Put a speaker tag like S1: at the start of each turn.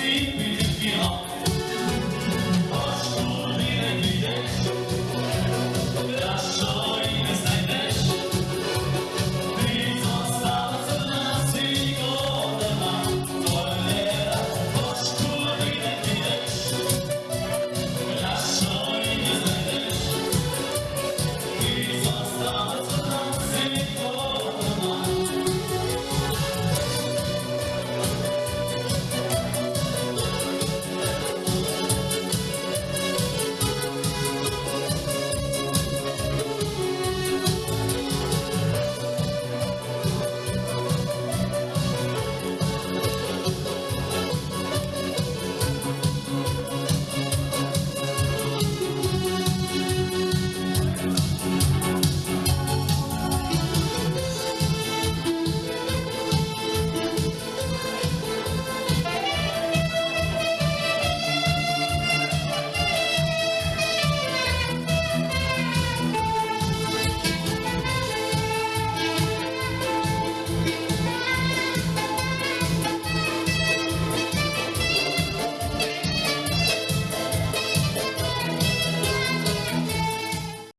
S1: see